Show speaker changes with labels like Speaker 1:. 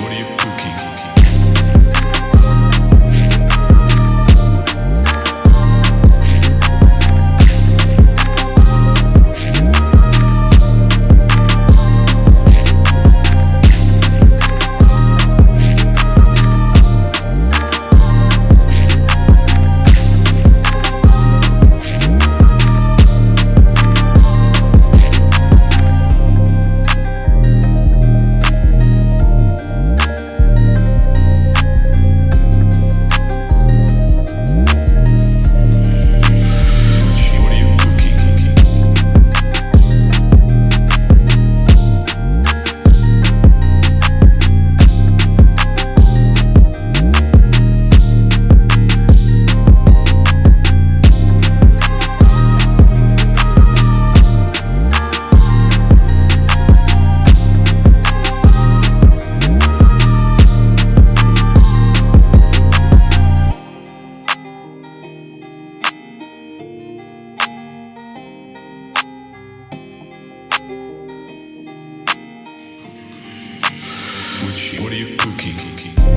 Speaker 1: What are you cooking? What are you cooking?